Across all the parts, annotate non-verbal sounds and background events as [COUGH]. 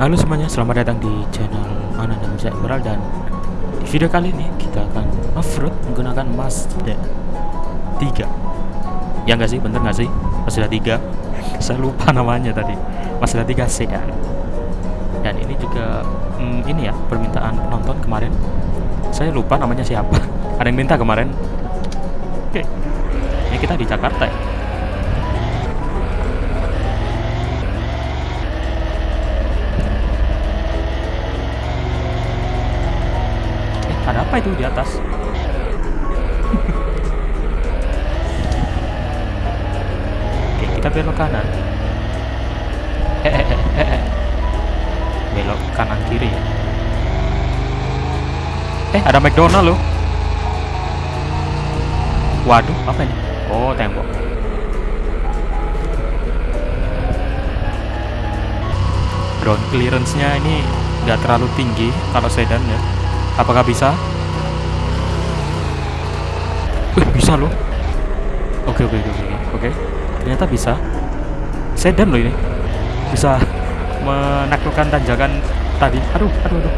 Halo semuanya, selamat datang di channel Ana dan Bisa Emerald dan di video kali ini kita akan off-road menggunakan Mazda 3 Ya nggak sih, bener nggak sih? Mazda 3 [LAUGHS] Saya lupa namanya tadi. Mazda 3 sedan Dan ini juga, hmm, ini ya, permintaan penonton kemarin. Saya lupa namanya siapa. [LAUGHS] Ada yang minta kemarin? Oke, ini kita di Jakarta ya apa itu di atas? [LAUGHS] Oke, kita belok kanan. [LAUGHS] Belok kanan kiri. Eh, ada McDonald loh. Waduh, apa ini? Oh, tembok. Ground clearance-nya ini nggak terlalu tinggi kalau sedan ya. Apakah bisa? Wih, bisa loh. Oke, oke, oke, oke. Ternyata bisa. Sedan loh ini. Bisa menaklukkan tanjakan tadi. Aduh, aduh, aduh.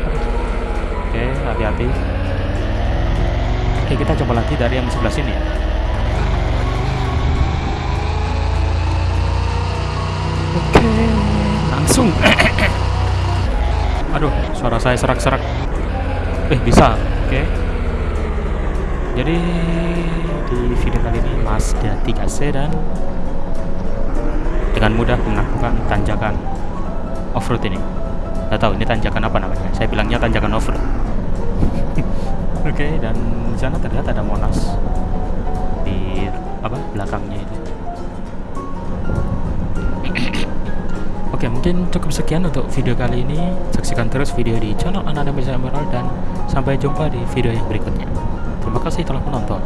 Oke, hati-hati. Oke, kita coba lagi dari yang sebelah sini. Oke, langsung. [COUGHS] Aduh, suara saya serak-serak. Eh, bisa. Oke. Jadi di video kali ini Mazda 3 sedan dengan mudah menaklukkan tanjakan off-road ini. Gak tahu ini tanjakan apa namanya. Saya bilangnya tanjakan off-road. [LAUGHS] Oke, dan di sana terlihat ada Monas di apa belakangnya itu. [CLEARS THROAT] Oke, mungkin cukup sekian untuk video kali ini. Saksikan terus video di channel Ananda Bisa Emerald dan sampai jumpa di video yang berikutnya. お腹すいたな、んだ。